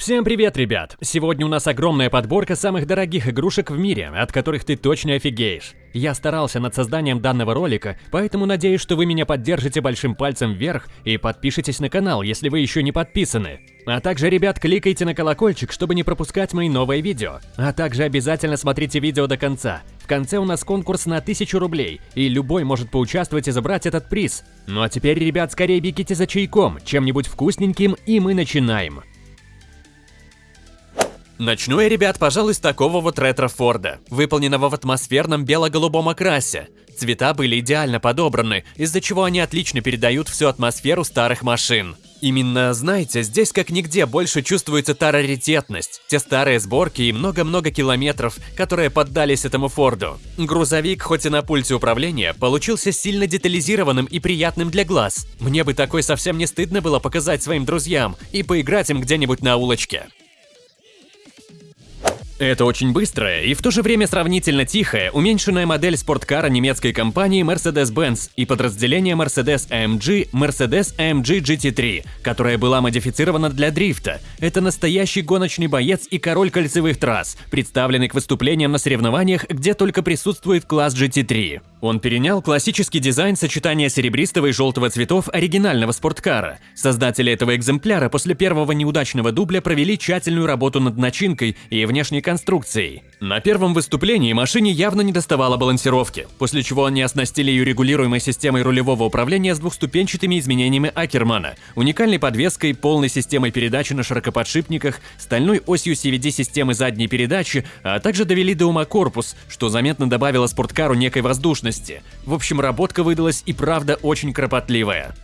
Всем привет, ребят! Сегодня у нас огромная подборка самых дорогих игрушек в мире, от которых ты точно офигеешь. Я старался над созданием данного ролика, поэтому надеюсь, что вы меня поддержите большим пальцем вверх и подпишитесь на канал, если вы еще не подписаны. А также, ребят, кликайте на колокольчик, чтобы не пропускать мои новые видео. А также обязательно смотрите видео до конца. В конце у нас конкурс на 1000 рублей, и любой может поучаствовать и забрать этот приз. Ну а теперь, ребят, скорее бегите за чайком, чем-нибудь вкусненьким, и мы начинаем. Начну я, ребят, пожалуй, с такого вот ретро-форда, выполненного в атмосферном бело-голубом окрасе. Цвета были идеально подобраны, из-за чего они отлично передают всю атмосферу старых машин. Именно, знаете, здесь как нигде больше чувствуется та раритетность, те старые сборки и много-много километров, которые поддались этому Форду. Грузовик, хоть и на пульте управления, получился сильно детализированным и приятным для глаз. Мне бы такой совсем не стыдно было показать своим друзьям и поиграть им где-нибудь на улочке. Это очень быстрая и в то же время сравнительно тихая, уменьшенная модель спорткара немецкой компании Mercedes-Benz и подразделения Mercedes-AMG Mercedes-AMG GT3, которая была модифицирована для дрифта. Это настоящий гоночный боец и король кольцевых трасс, представленный к выступлениям на соревнованиях, где только присутствует класс GT3. Он перенял классический дизайн сочетания серебристого и желтого цветов оригинального спорткара. Создатели этого экземпляра после первого неудачного дубля провели тщательную работу над начинкой и внешней конструкцией. На первом выступлении машине явно не доставало балансировки, после чего они оснастили ее регулируемой системой рулевого управления с двухступенчатыми изменениями Акермана, уникальной подвеской, полной системой передачи на широкоподшипниках, стальной осью CVD-системы задней передачи, а также довели до ума корпус, что заметно добавило спорткару некой воздушности. В общем, работка выдалась и правда очень кропотливая.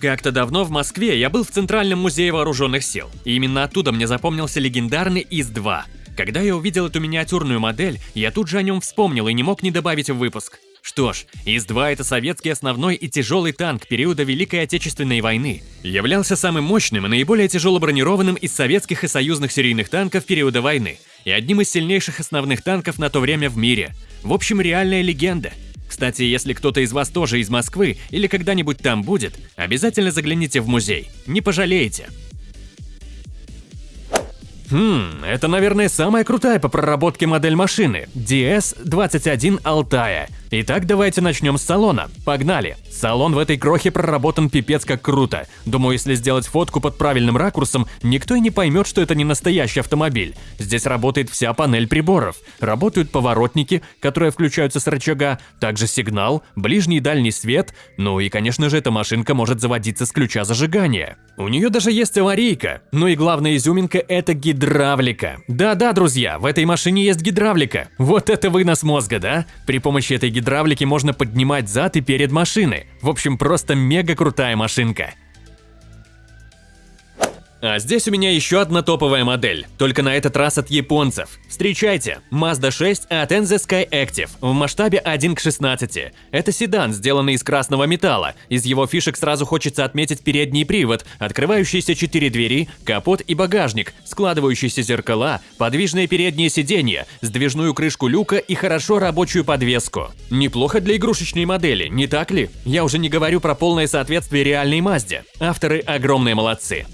Как-то давно в Москве я был в Центральном музее вооруженных сил, и именно оттуда мне запомнился легендарный ИС-2. Когда я увидел эту миниатюрную модель, я тут же о нем вспомнил и не мог не добавить в выпуск. Что ж, ИС-2 это советский основной и тяжелый танк периода Великой Отечественной войны. Являлся самым мощным и наиболее тяжело бронированным из советских и союзных серийных танков периода войны и одним из сильнейших основных танков на то время в мире. В общем, реальная легенда. Кстати, если кто-то из вас тоже из Москвы или когда-нибудь там будет, обязательно загляните в музей. Не пожалеете. Хм, это, наверное, самая крутая по проработке модель машины – DS-21 Алтая. Итак, давайте начнем с салона. Погнали! Салон в этой крохе проработан пипец как круто. Думаю, если сделать фотку под правильным ракурсом, никто и не поймет, что это не настоящий автомобиль. Здесь работает вся панель приборов. Работают поворотники, которые включаются с рычага, также сигнал, ближний и дальний свет, ну и, конечно же, эта машинка может заводиться с ключа зажигания. У нее даже есть аварийка. Ну и главная изюминка – это гидравлика. Да-да, друзья, в этой машине есть гидравлика. Вот это вынос мозга, да? При помощи этой гидравлики можно поднимать зад и перед машины. В общем, просто мега крутая машинка. А здесь у меня еще одна топовая модель, только на этот раз от японцев. Встречайте, Mazda 6 от NZ Sky Active в масштабе 1 к 16. Это седан, сделанный из красного металла. Из его фишек сразу хочется отметить передний привод, открывающиеся четыре двери, капот и багажник, складывающиеся зеркала, подвижные передние сиденья, сдвижную крышку люка и хорошо рабочую подвеску. Неплохо для игрушечной модели, не так ли? Я уже не говорю про полное соответствие реальной Мазде. Авторы огромные молодцы.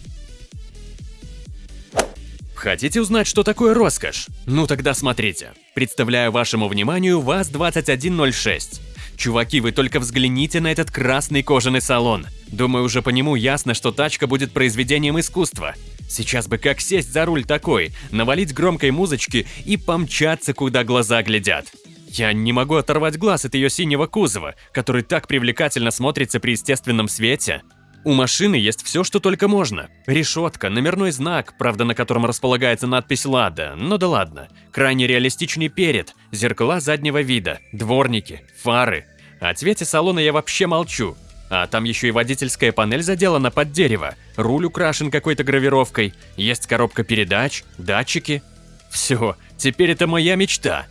Хотите узнать, что такое роскошь? Ну тогда смотрите. Представляю вашему вниманию ВАЗ-2106. Чуваки, вы только взгляните на этот красный кожаный салон. Думаю, уже по нему ясно, что тачка будет произведением искусства. Сейчас бы как сесть за руль такой, навалить громкой музычки и помчаться, куда глаза глядят. Я не могу оторвать глаз от ее синего кузова, который так привлекательно смотрится при естественном свете. У машины есть все, что только можно. Решетка, номерной знак, правда на котором располагается надпись «Лада», но да ладно. Крайне реалистичный перед, зеркала заднего вида, дворники, фары. О цвете салона я вообще молчу. А там еще и водительская панель заделана под дерево, руль украшен какой-то гравировкой, есть коробка передач, датчики. Все, теперь это моя мечта.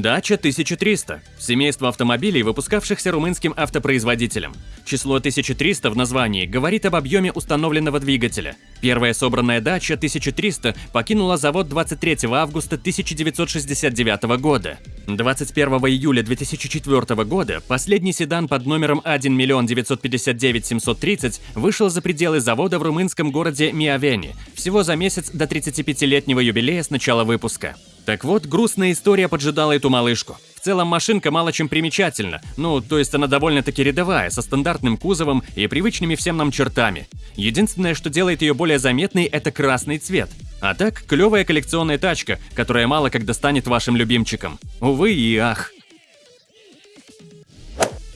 Дача 1300. Семейство автомобилей, выпускавшихся румынским автопроизводителем. Число 1300 в названии говорит об объеме установленного двигателя. Первая собранная дача 1300 покинула завод 23 августа 1969 года. 21 июля 2004 года последний седан под номером 1 миллион 959 730 вышел за пределы завода в румынском городе Миавени, всего за месяц до 35-летнего юбилея с начала выпуска. Так вот, грустная история поджидала эту малышку. В целом машинка мало чем примечательна, ну, то есть она довольно-таки рядовая, со стандартным кузовом и привычными всем нам чертами. Единственное, что делает ее более заметной, это красный цвет. А так, клевая коллекционная тачка, которая мало когда станет вашим любимчиком. Увы и ах.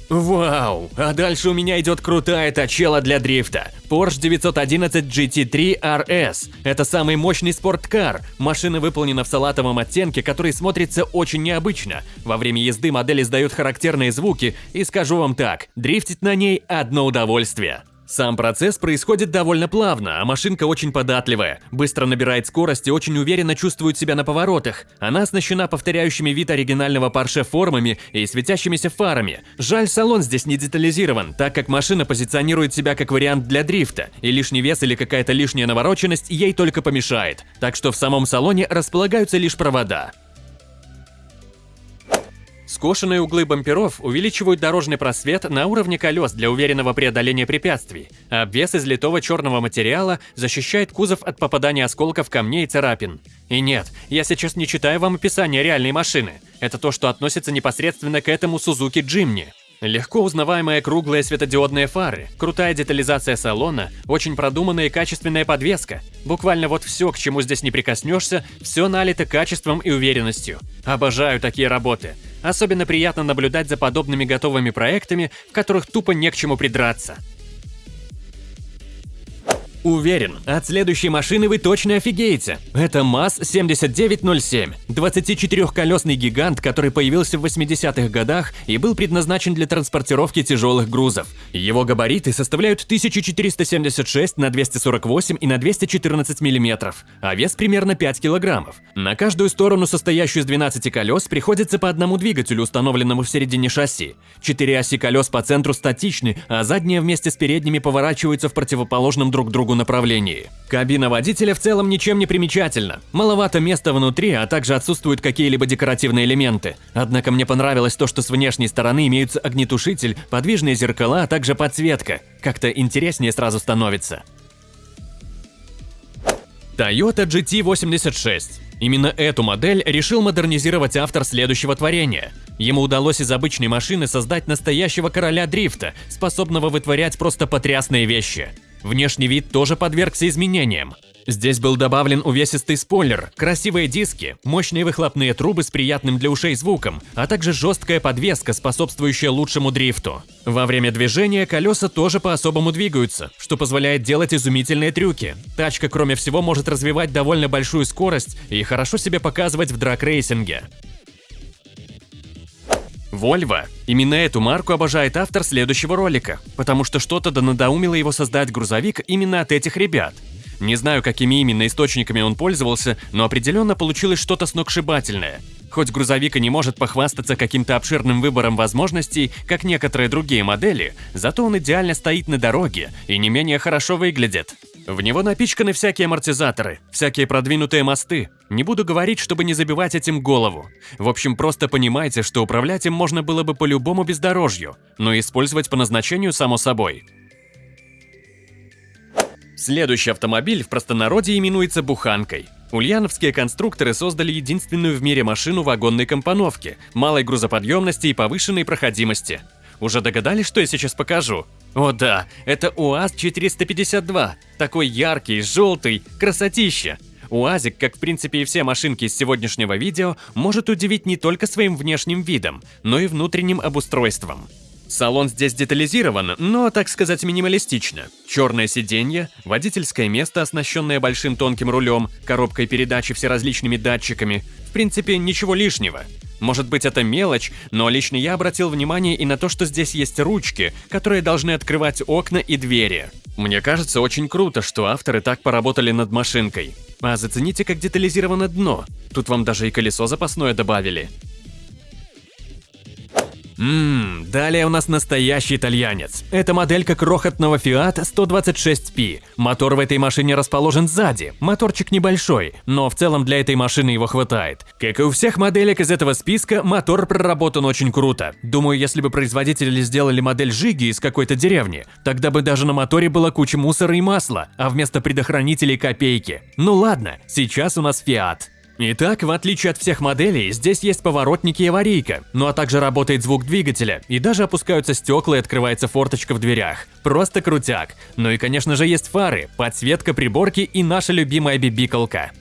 Вау! А дальше у меня идет крутая тачела для дрифта. Porsche 911 GT3 RS. Это самый мощный спорткар. Машина выполнена в салатовом оттенке, который смотрится очень необычно. Во время езды модель издает характерные звуки, и скажу вам так, дрифтить на ней одно удовольствие. Сам процесс происходит довольно плавно, а машинка очень податливая, быстро набирает скорость и очень уверенно чувствует себя на поворотах. Она оснащена повторяющими вид оригинального Porsche формами и светящимися фарами. Жаль, салон здесь не детализирован, так как машина позиционирует себя как вариант для дрифта, и лишний вес или какая-то лишняя навороченность ей только помешает. Так что в самом салоне располагаются лишь провода. Скошенные углы бамперов увеличивают дорожный просвет на уровне колес для уверенного преодоления препятствий, а обвес из литого черного материала защищает кузов от попадания осколков камней и царапин. И нет, я сейчас не читаю вам описание реальной машины. Это то, что относится непосредственно к этому Suzuki Jimny. Легко узнаваемые круглые светодиодные фары, крутая детализация салона, очень продуманная и качественная подвеска. Буквально вот все, к чему здесь не прикоснешься, все налито качеством и уверенностью. Обожаю такие работы. Особенно приятно наблюдать за подобными готовыми проектами, в которых тупо не к чему придраться. Уверен, от следующей машины вы точно офигеете. Это МАЗ-7907, 24-колесный гигант, который появился в 80-х годах и был предназначен для транспортировки тяжелых грузов. Его габариты составляют 1476 на 248 и на 214 мм, а вес примерно 5 килограммов. На каждую сторону, состоящую из 12 колес, приходится по одному двигателю, установленному в середине шасси. Четыре оси колес по центру статичны, а задние вместе с передними поворачиваются в противоположном друг другу направлении. Кабина водителя в целом ничем не примечательна. Маловато места внутри, а также отсутствуют какие-либо декоративные элементы. Однако мне понравилось то, что с внешней стороны имеются огнетушитель, подвижные зеркала, а также подсветка. Как-то интереснее сразу становится. Toyota GT86. Именно эту модель решил модернизировать автор следующего творения. Ему удалось из обычной машины создать настоящего короля дрифта, способного вытворять просто потрясные вещи. Внешний вид тоже подвергся изменениям. Здесь был добавлен увесистый спойлер, красивые диски, мощные выхлопные трубы с приятным для ушей звуком, а также жесткая подвеска, способствующая лучшему дрифту. Во время движения колеса тоже по-особому двигаются, что позволяет делать изумительные трюки. Тачка, кроме всего, может развивать довольно большую скорость и хорошо себя показывать в драг-рейсинге. Volvo. Именно эту марку обожает автор следующего ролика, потому что что-то да надоумило его создать грузовик именно от этих ребят. Не знаю, какими именно источниками он пользовался, но определенно получилось что-то сногсшибательное. Хоть грузовик и не может похвастаться каким-то обширным выбором возможностей, как некоторые другие модели, зато он идеально стоит на дороге и не менее хорошо выглядит. В него напичканы всякие амортизаторы, всякие продвинутые мосты. Не буду говорить, чтобы не забивать этим голову. В общем, просто понимайте, что управлять им можно было бы по любому бездорожью, но использовать по назначению само собой. Следующий автомобиль в простонародье именуется буханкой. Ульяновские конструкторы создали единственную в мире машину вагонной компоновки, малой грузоподъемности и повышенной проходимости. Уже догадались, что я сейчас покажу? О да, это УАЗ-452. Такой яркий, желтый, красотища. УАЗик, как в принципе и все машинки из сегодняшнего видео, может удивить не только своим внешним видом, но и внутренним обустройством. Салон здесь детализирован, но, так сказать, минималистично. Черное сиденье, водительское место, оснащенное большим тонким рулем, коробкой передачи всеразличными датчиками. В принципе, ничего лишнего. Может быть это мелочь, но лично я обратил внимание и на то, что здесь есть ручки, которые должны открывать окна и двери. Мне кажется очень круто, что авторы так поработали над машинкой. А зацените, как детализировано дно. Тут вам даже и колесо запасное добавили. Ммм, далее у нас настоящий итальянец. Это моделька крохотного Fiat 126P. Мотор в этой машине расположен сзади. Моторчик небольшой, но в целом для этой машины его хватает. Как и у всех моделек из этого списка, мотор проработан очень круто. Думаю, если бы производители сделали модель Жиги из какой-то деревни, тогда бы даже на моторе была куча мусора и масла, а вместо предохранителей копейки. Ну ладно, сейчас у нас Fiat. Итак, в отличие от всех моделей, здесь есть поворотники и аварийка, ну а также работает звук двигателя, и даже опускаются стекла и открывается форточка в дверях. Просто крутяк. Ну и конечно же есть фары, подсветка приборки и наша любимая бибиколка.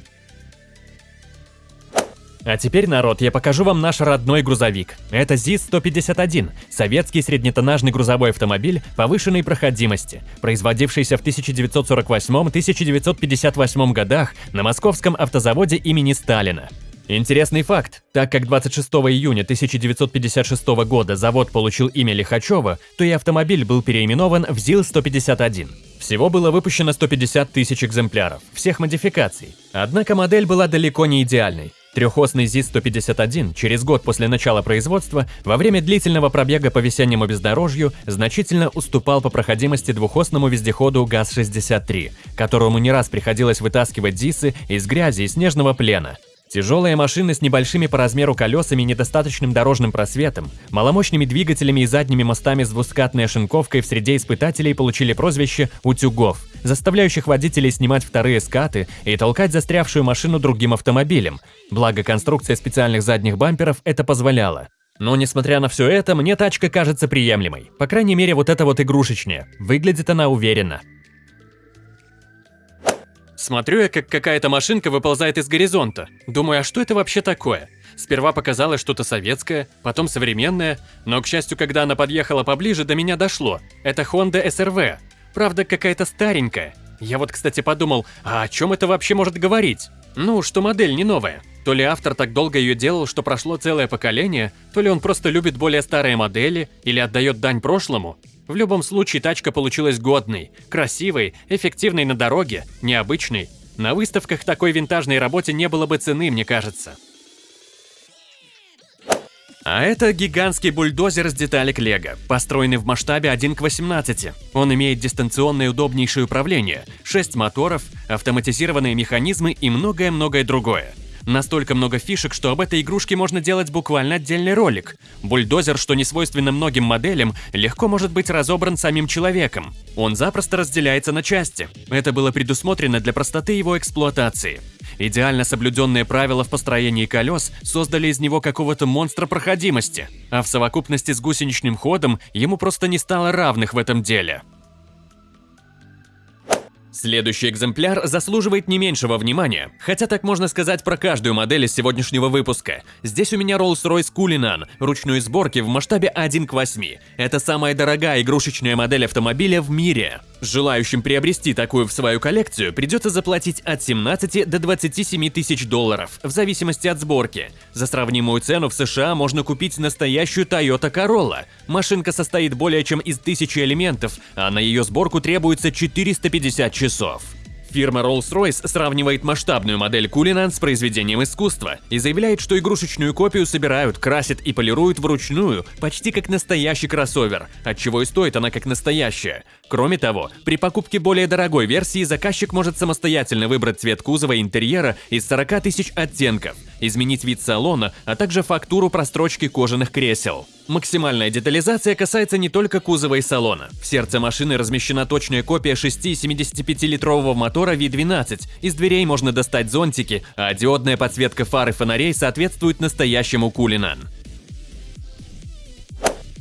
А теперь, народ, я покажу вам наш родной грузовик. Это ЗИС-151, советский среднетоннажный грузовой автомобиль повышенной проходимости, производившийся в 1948-1958 годах на московском автозаводе имени Сталина. Интересный факт, так как 26 июня 1956 года завод получил имя Лихачева, то и автомобиль был переименован в ЗИЛ-151. Всего было выпущено 150 тысяч экземпляров, всех модификаций. Однако модель была далеко не идеальной. Трехосный ЗИС-151 через год после начала производства во время длительного пробега по весеннему бездорожью значительно уступал по проходимости двухосному вездеходу ГАЗ-63, которому не раз приходилось вытаскивать ЗИСы из грязи и снежного плена. Тяжелые машины с небольшими по размеру колесами и недостаточным дорожным просветом, маломощными двигателями и задними мостами с двускатной ошинковкой в среде испытателей получили прозвище «утюгов», заставляющих водителей снимать вторые скаты и толкать застрявшую машину другим автомобилем. Благо, конструкция специальных задних бамперов это позволяла. Но несмотря на все это, мне тачка кажется приемлемой. По крайней мере, вот эта вот игрушечная. Выглядит она уверенно. Смотрю я, как какая-то машинка выползает из горизонта. Думаю, а что это вообще такое? Сперва показалось что-то советское, потом современное, но, к счастью, когда она подъехала поближе, до меня дошло. Это Honda SRV. Правда, какая-то старенькая. Я вот, кстати, подумал, а о чем это вообще может говорить? Ну, что модель не новая. То ли автор так долго ее делал, что прошло целое поколение, то ли он просто любит более старые модели или отдает дань прошлому. В любом случае тачка получилась годной, красивой, эффективной на дороге, необычной. На выставках такой винтажной работе не было бы цены, мне кажется. А это гигантский бульдозер с деталек Лего, построенный в масштабе 1 к 18. Он имеет дистанционное удобнейшее управление, 6 моторов, автоматизированные механизмы и многое-многое другое. Настолько много фишек, что об этой игрушке можно делать буквально отдельный ролик. Бульдозер, что не свойственно многим моделям, легко может быть разобран самим человеком. Он запросто разделяется на части. Это было предусмотрено для простоты его эксплуатации. Идеально соблюденные правила в построении колес создали из него какого-то монстра проходимости, а в совокупности с гусеничным ходом ему просто не стало равных в этом деле. Следующий экземпляр заслуживает не меньшего внимания, хотя так можно сказать про каждую модель из сегодняшнего выпуска. Здесь у меня Rolls-Royce Cullinan, ручной сборки в масштабе 1 к 8. Это самая дорогая игрушечная модель автомобиля в мире. Желающим приобрести такую в свою коллекцию придется заплатить от 17 до 27 тысяч долларов, в зависимости от сборки. За сравнимую цену в США можно купить настоящую Toyota Corolla. Машинка состоит более чем из тысячи элементов, а на ее сборку требуется 450 часов. Фирма Rolls-Royce сравнивает масштабную модель Cullinan с произведением искусства и заявляет, что игрушечную копию собирают, красят и полируют вручную, почти как настоящий кроссовер, отчего и стоит она как настоящая. Кроме того, при покупке более дорогой версии заказчик может самостоятельно выбрать цвет кузова и интерьера из 40 тысяч оттенков, изменить вид салона, а также фактуру прострочки кожаных кресел. Максимальная детализация касается не только кузова и салона. В сердце машины размещена точная копия 6,75-литрового мотора V12. Из дверей можно достать зонтики, а диодная подсветка фар и фонарей соответствует настоящему Кулинан.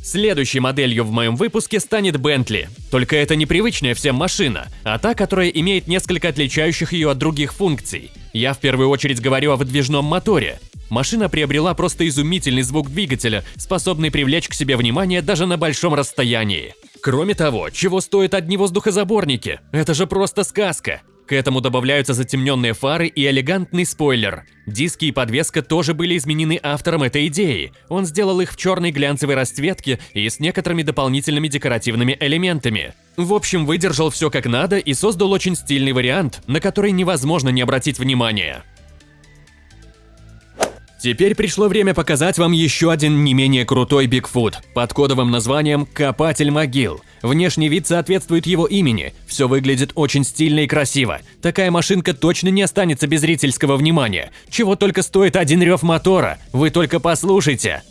Следующей моделью в моем выпуске станет Bentley. Только это непривычная всем машина, а та, которая имеет несколько отличающих ее от других функций. Я в первую очередь говорю о выдвижном моторе. Машина приобрела просто изумительный звук двигателя, способный привлечь к себе внимание даже на большом расстоянии. Кроме того, чего стоят одни воздухозаборники? Это же просто сказка. К этому добавляются затемненные фары и элегантный спойлер. Диски и подвеска тоже были изменены автором этой идеи. Он сделал их в черной глянцевой расцветке и с некоторыми дополнительными декоративными элементами. В общем, выдержал все как надо и создал очень стильный вариант, на который невозможно не обратить внимания. Теперь пришло время показать вам еще один не менее крутой Бигфут под кодовым названием «Копатель могил». Внешний вид соответствует его имени, все выглядит очень стильно и красиво. Такая машинка точно не останется без зрительского внимания. Чего только стоит один рев мотора, вы только послушайте.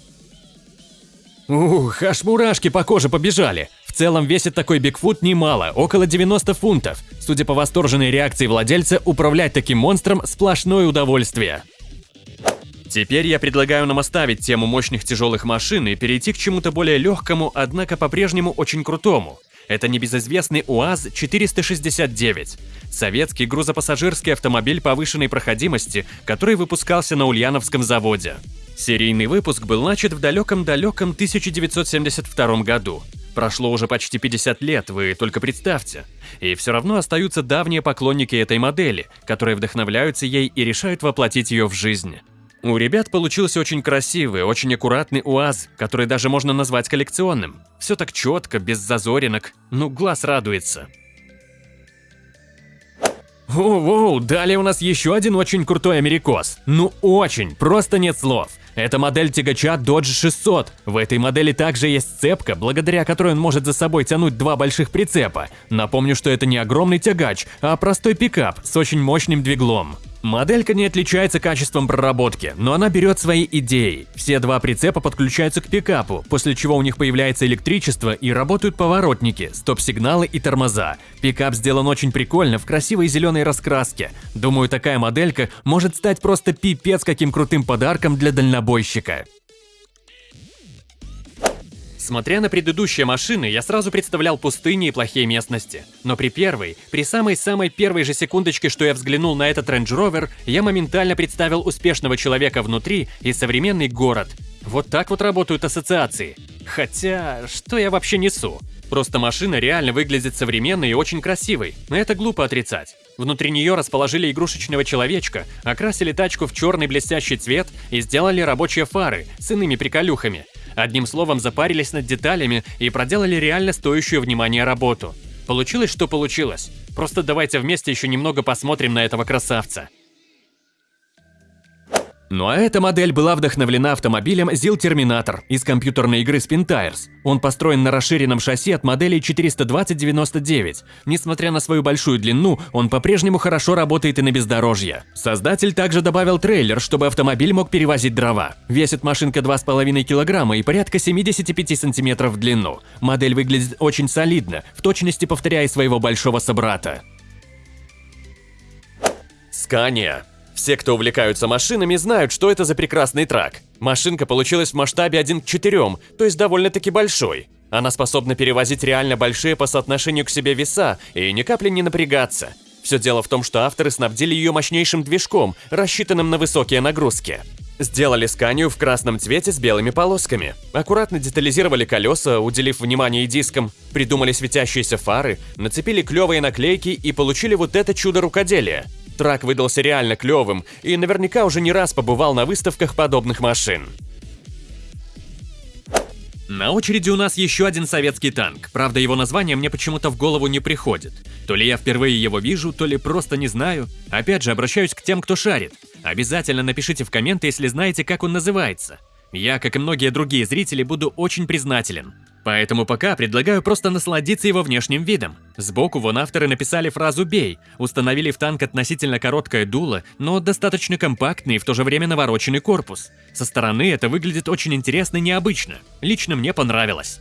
Ух, аж мурашки по коже побежали. В целом весит такой Бигфут немало, около 90 фунтов. Судя по восторженной реакции владельца, управлять таким монстром – сплошное удовольствие. Теперь я предлагаю нам оставить тему мощных тяжелых машин и перейти к чему-то более легкому, однако по-прежнему очень крутому. Это небезызвестный УАЗ-469. Советский грузопассажирский автомобиль повышенной проходимости, который выпускался на Ульяновском заводе. Серийный выпуск был начат в далеком-далеком 1972 году. Прошло уже почти 50 лет, вы только представьте. И все равно остаются давние поклонники этой модели, которые вдохновляются ей и решают воплотить ее в жизнь. У ребят получился очень красивый, очень аккуратный УАЗ, который даже можно назвать коллекционным. Все так четко, без зазоринок, ну глаз радуется. Воу-воу, далее у нас еще один очень крутой америкос. Ну очень, просто нет слов. Это модель тягача Dodge 600. В этой модели также есть цепка, благодаря которой он может за собой тянуть два больших прицепа. Напомню, что это не огромный тягач, а простой пикап с очень мощным двиглом. Моделька не отличается качеством проработки, но она берет свои идеи. Все два прицепа подключаются к пикапу, после чего у них появляется электричество и работают поворотники, стоп-сигналы и тормоза. Пикап сделан очень прикольно, в красивой зеленой раскраске. Думаю, такая моделька может стать просто пипец каким крутым подарком для дальнобойщика. Смотря на предыдущие машины, я сразу представлял пустыни и плохие местности. Но при первой, при самой-самой первой же секундочке, что я взглянул на этот Range Rover, я моментально представил успешного человека внутри и современный город. Вот так вот работают ассоциации. Хотя, что я вообще несу? Просто машина реально выглядит современной и очень красивой, но это глупо отрицать. Внутри нее расположили игрушечного человечка, окрасили тачку в черный блестящий цвет и сделали рабочие фары с иными приколюхами. Одним словом, запарились над деталями и проделали реально стоящую внимания работу. Получилось, что получилось. Просто давайте вместе еще немного посмотрим на этого красавца. Ну а эта модель была вдохновлена автомобилем ZIL Terminator из компьютерной игры Spin Tires. Он построен на расширенном шасси от модели 420-99. Несмотря на свою большую длину, он по-прежнему хорошо работает и на бездорожье. Создатель также добавил трейлер, чтобы автомобиль мог перевозить дрова. Весит машинка 2,5 килограмма и порядка 75 сантиметров в длину. Модель выглядит очень солидно, в точности повторяя своего большого собрата. Скания все, кто увлекаются машинами, знают, что это за прекрасный трак. Машинка получилась в масштабе 1 к 4, то есть довольно-таки большой. Она способна перевозить реально большие по соотношению к себе веса и ни капли не напрягаться. Все дело в том, что авторы снабдили ее мощнейшим движком, рассчитанным на высокие нагрузки. Сделали сканию в красном цвете с белыми полосками. Аккуратно детализировали колеса, уделив внимание дискам, придумали светящиеся фары, нацепили клевые наклейки и получили вот это чудо рукоделия. Трак выдался реально клевым и наверняка уже не раз побывал на выставках подобных машин. На очереди у нас еще один советский танк, правда его название мне почему-то в голову не приходит. То ли я впервые его вижу, то ли просто не знаю. Опять же, обращаюсь к тем, кто шарит. Обязательно напишите в комменты, если знаете, как он называется. Я, как и многие другие зрители, буду очень признателен. Поэтому пока предлагаю просто насладиться его внешним видом. Сбоку вон авторы написали фразу «бей», установили в танк относительно короткое дуло, но достаточно компактный и в то же время навороченный корпус. Со стороны это выглядит очень интересно и необычно. Лично мне понравилось.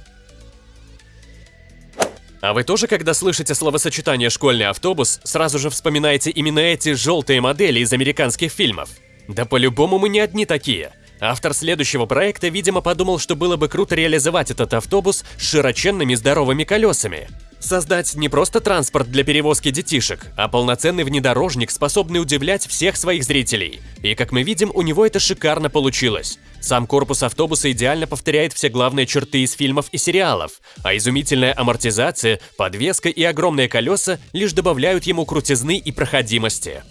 А вы тоже, когда слышите словосочетание «школьный автобус», сразу же вспоминаете именно эти желтые модели из американских фильмов? Да по-любому мы не одни такие – Автор следующего проекта, видимо, подумал, что было бы круто реализовать этот автобус с широченными здоровыми колесами. Создать не просто транспорт для перевозки детишек, а полноценный внедорожник, способный удивлять всех своих зрителей. И как мы видим, у него это шикарно получилось. Сам корпус автобуса идеально повторяет все главные черты из фильмов и сериалов, а изумительная амортизация, подвеска и огромные колеса лишь добавляют ему крутизны и проходимости.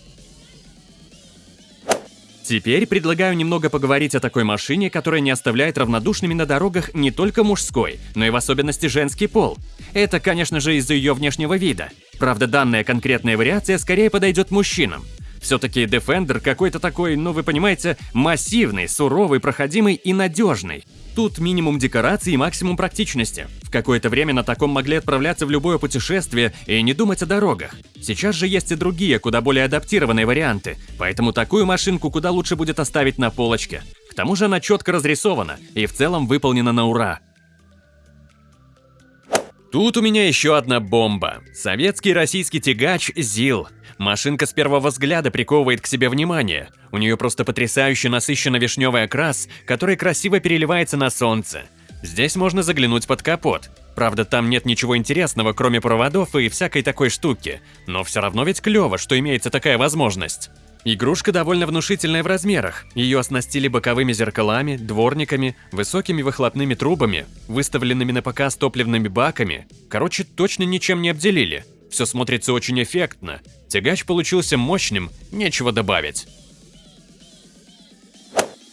Теперь предлагаю немного поговорить о такой машине, которая не оставляет равнодушными на дорогах не только мужской, но и в особенности женский пол. Это, конечно же, из-за ее внешнего вида. Правда, данная конкретная вариация скорее подойдет мужчинам. Все-таки Defender какой-то такой, ну вы понимаете, массивный, суровый, проходимый и надежный. Тут минимум декораций и максимум практичности. В какое-то время на таком могли отправляться в любое путешествие и не думать о дорогах. Сейчас же есть и другие, куда более адаптированные варианты, поэтому такую машинку куда лучше будет оставить на полочке. К тому же она четко разрисована и в целом выполнена на ура. Тут у меня еще одна бомба. Советский российский тягач ЗИЛ. Машинка с первого взгляда приковывает к себе внимание. У нее просто потрясающе насыщенно вишневый окрас, который красиво переливается на солнце. Здесь можно заглянуть под капот. Правда, там нет ничего интересного, кроме проводов и всякой такой штуки. Но все равно ведь клево, что имеется такая возможность. Игрушка довольно внушительная в размерах. Ее оснастили боковыми зеркалами, дворниками, высокими выхлопными трубами, выставленными на показ топливными баками. Короче, точно ничем не обделили. Все смотрится очень эффектно. Тягач получился мощным, нечего добавить.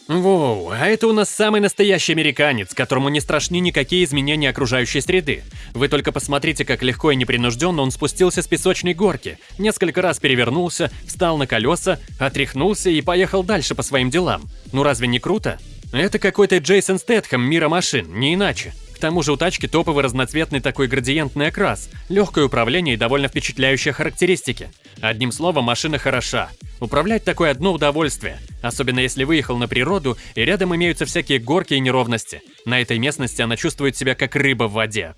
Воу, а это у нас самый настоящий американец, которому не страшны никакие изменения окружающей среды. Вы только посмотрите, как легко и непринужденно он спустился с песочной горки, несколько раз перевернулся, встал на колеса, отряхнулся и поехал дальше по своим делам. Ну разве не круто? Это какой-то Джейсон Стэтхэм мира машин, не иначе. К тому же у тачки топовый разноцветный такой градиентный окрас, легкое управление и довольно впечатляющие характеристики. Одним словом, машина хороша. Управлять такое одно удовольствие, особенно если выехал на природу и рядом имеются всякие горки и неровности. На этой местности она чувствует себя как рыба в воде.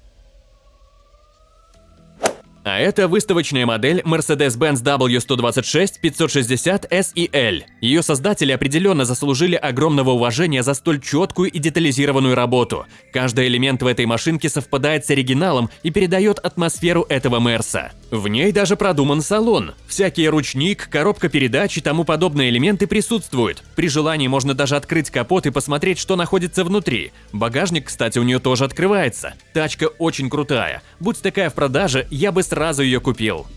А это выставочная модель Mercedes-Benz W126 560 SEL. Ее создатели определенно заслужили огромного уважения за столь четкую и детализированную работу. Каждый элемент в этой машинке совпадает с оригиналом и передает атмосферу этого Мерса. В ней даже продуман салон. Всякие ручник, коробка передач и тому подобные элементы присутствуют. При желании можно даже открыть капот и посмотреть, что находится внутри. Багажник, кстати, у нее тоже открывается. Тачка очень крутая. Будь такая в продаже, я бы сразу ее купил.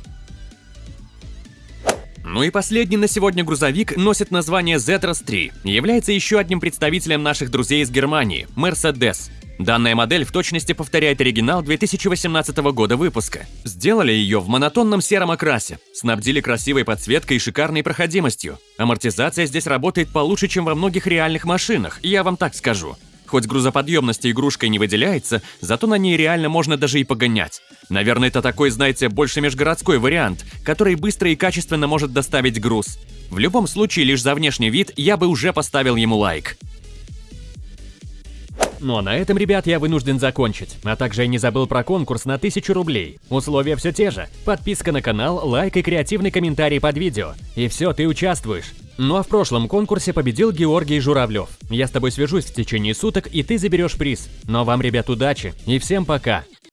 Ну и последний на сегодня грузовик носит название Zetros 3 и является еще одним представителем наших друзей из Германии – Mercedes. Данная модель в точности повторяет оригинал 2018 года выпуска. Сделали ее в монотонном сером окрасе, снабдили красивой подсветкой и шикарной проходимостью. Амортизация здесь работает получше, чем во многих реальных машинах, я вам так скажу. Хоть грузоподъемность игрушкой не выделяется, зато на ней реально можно даже и погонять. Наверное, это такой, знаете, больше межгородской вариант, который быстро и качественно может доставить груз. В любом случае, лишь за внешний вид я бы уже поставил ему лайк. Ну а на этом, ребят, я вынужден закончить. А также я не забыл про конкурс на 1000 рублей. Условия все те же. Подписка на канал, лайк и креативный комментарий под видео. И все, ты участвуешь. Ну а в прошлом конкурсе победил Георгий Журавлев. Я с тобой свяжусь в течение суток, и ты заберешь приз. Но вам, ребят, удачи и всем пока!